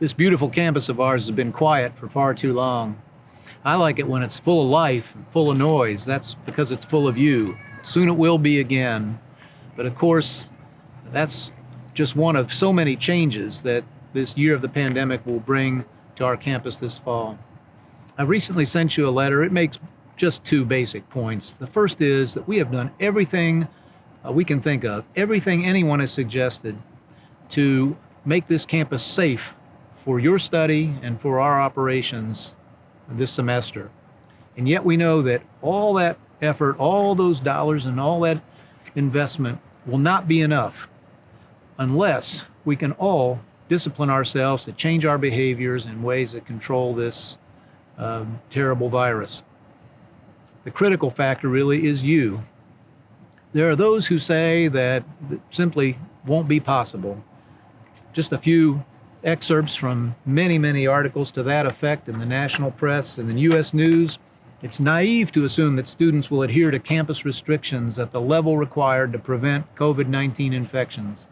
This beautiful campus of ours has been quiet for far too long. I like it when it's full of life, full of noise. That's because it's full of you. Soon it will be again. But of course, that's just one of so many changes that this year of the pandemic will bring to our campus this fall. I've recently sent you a letter. It makes just two basic points. The first is that we have done everything uh, we can think of, everything anyone has suggested to make this campus safe for your study and for our operations this semester. And yet we know that all that effort, all those dollars and all that investment will not be enough unless we can all discipline ourselves to change our behaviors in ways that control this um, terrible virus. The critical factor really is you. There are those who say that simply won't be possible. Just a few excerpts from many, many articles to that effect in the national press and the U.S. News. It's naive to assume that students will adhere to campus restrictions at the level required to prevent COVID-19 infections.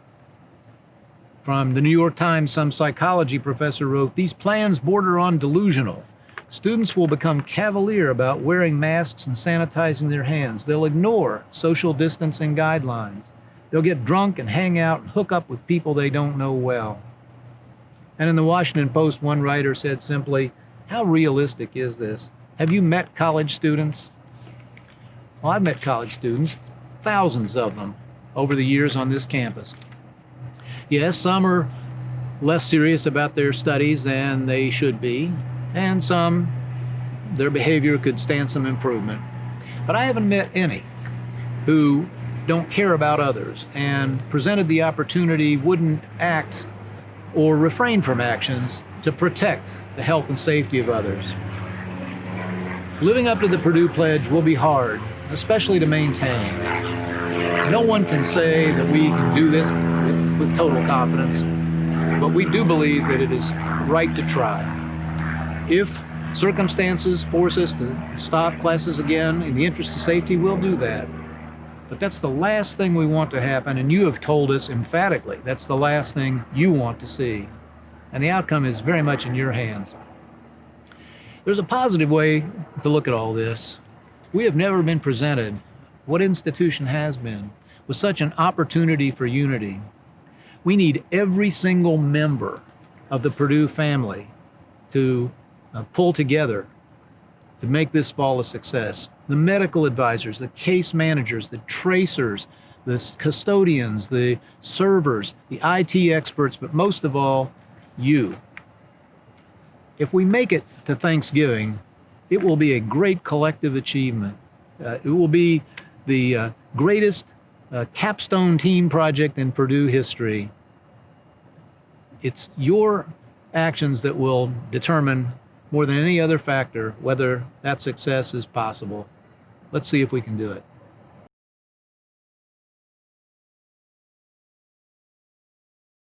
From the New York Times, some psychology professor wrote, these plans border on delusional. Students will become cavalier about wearing masks and sanitizing their hands. They'll ignore social distancing guidelines. They'll get drunk and hang out and hook up with people they don't know well. And in the Washington Post, one writer said simply, how realistic is this? Have you met college students? Well, I've met college students, thousands of them, over the years on this campus. Yes, some are less serious about their studies than they should be, and some, their behavior could stand some improvement. But I haven't met any who don't care about others and presented the opportunity wouldn't act or refrain from actions to protect the health and safety of others. Living up to the Purdue Pledge will be hard, especially to maintain. No one can say that we can do this with, with total confidence, but we do believe that it is right to try. If circumstances force us to stop classes again in the interest of safety, we'll do that. But that's the last thing we want to happen, and you have told us emphatically that's the last thing you want to see. And the outcome is very much in your hands. There's a positive way to look at all this. We have never been presented, what institution has been, with such an opportunity for unity. We need every single member of the Purdue family to uh, pull together to make this fall a success. The medical advisors, the case managers, the tracers, the custodians, the servers, the IT experts, but most of all, you. If we make it to Thanksgiving, it will be a great collective achievement. Uh, it will be the uh, greatest uh, capstone team project in Purdue history. It's your actions that will determine more than any other factor whether that success is possible. Let's see if we can do it.